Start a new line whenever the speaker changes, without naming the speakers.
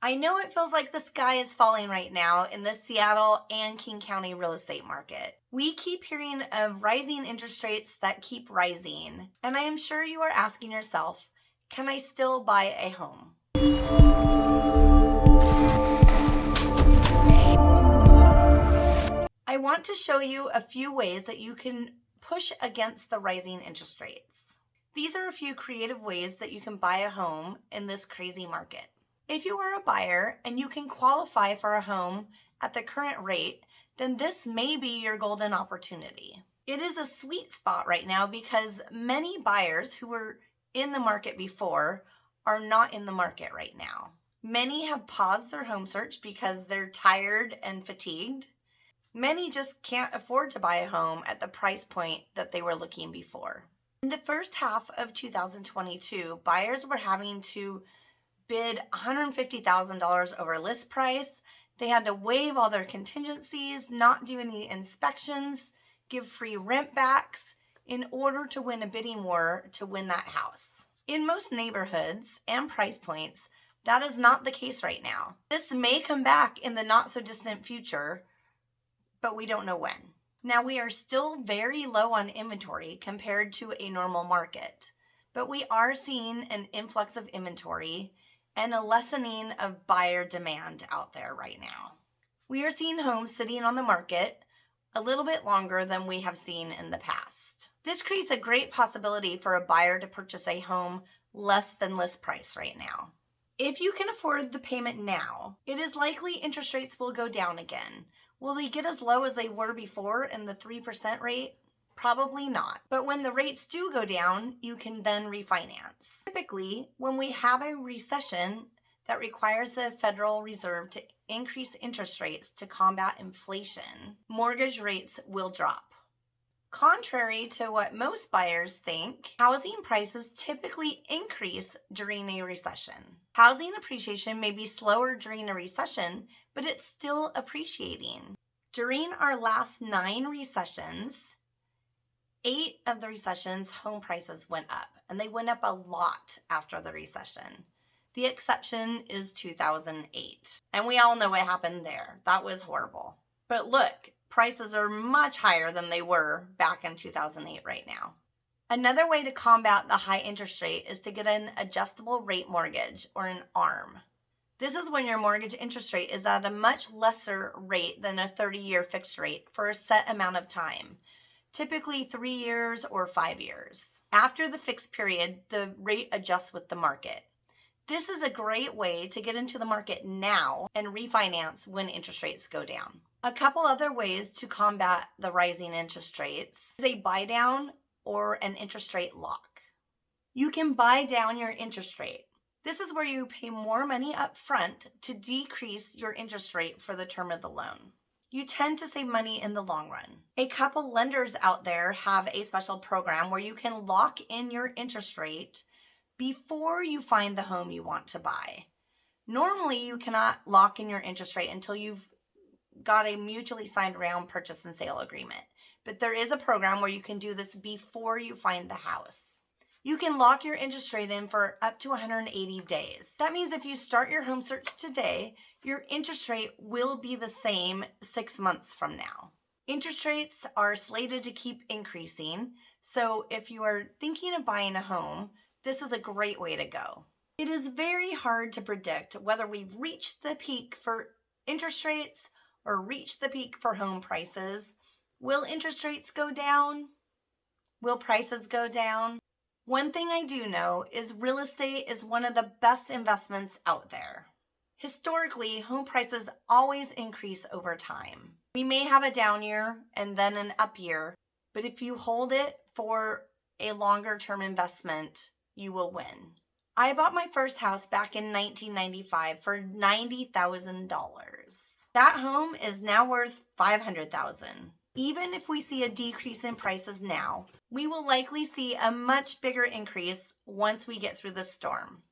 I know it feels like the sky is falling right now in the Seattle and King County real estate market. We keep hearing of rising interest rates that keep rising, and I am sure you are asking yourself, can I still buy a home? I want to show you a few ways that you can push against the rising interest rates. These are a few creative ways that you can buy a home in this crazy market. If you are a buyer and you can qualify for a home at the current rate, then this may be your golden opportunity. It is a sweet spot right now because many buyers who were in the market before are not in the market right now. Many have paused their home search because they're tired and fatigued. Many just can't afford to buy a home at the price point that they were looking before. In the first half of 2022, buyers were having to bid $150,000 over list price. They had to waive all their contingencies, not do any inspections, give free rent backs in order to win a bidding war to win that house. In most neighborhoods and price points, that is not the case right now. This may come back in the not so distant future, but we don't know when. Now we are still very low on inventory compared to a normal market, but we are seeing an influx of inventory and a lessening of buyer demand out there right now. We are seeing homes sitting on the market a little bit longer than we have seen in the past. This creates a great possibility for a buyer to purchase a home less than list price right now. If you can afford the payment now, it is likely interest rates will go down again. Will they get as low as they were before in the 3% rate? Probably not. But when the rates do go down, you can then refinance. Typically, when we have a recession that requires the Federal Reserve to increase interest rates to combat inflation, mortgage rates will drop. Contrary to what most buyers think, housing prices typically increase during a recession. Housing appreciation may be slower during a recession, but it's still appreciating. During our last nine recessions, eight of the recessions, home prices went up, and they went up a lot after the recession. The exception is 2008. And we all know what happened there. That was horrible. But look, prices are much higher than they were back in 2008 right now. Another way to combat the high interest rate is to get an adjustable rate mortgage or an ARM. This is when your mortgage interest rate is at a much lesser rate than a 30 year fixed rate for a set amount of time typically three years or five years. After the fixed period, the rate adjusts with the market. This is a great way to get into the market now and refinance when interest rates go down. A couple other ways to combat the rising interest rates is a buy down or an interest rate lock. You can buy down your interest rate. This is where you pay more money up front to decrease your interest rate for the term of the loan you tend to save money in the long run. A couple lenders out there have a special program where you can lock in your interest rate before you find the home you want to buy. Normally, you cannot lock in your interest rate until you've got a mutually signed round purchase and sale agreement. But there is a program where you can do this before you find the house. You can lock your interest rate in for up to 180 days. That means if you start your home search today, your interest rate will be the same six months from now. Interest rates are slated to keep increasing, so if you are thinking of buying a home, this is a great way to go. It is very hard to predict whether we've reached the peak for interest rates or reached the peak for home prices. Will interest rates go down? Will prices go down? One thing I do know is real estate is one of the best investments out there. Historically, home prices always increase over time. We may have a down year and then an up year, but if you hold it for a longer term investment, you will win. I bought my first house back in 1995 for $90,000. That home is now worth 500,000. Even if we see a decrease in prices now, we will likely see a much bigger increase once we get through the storm.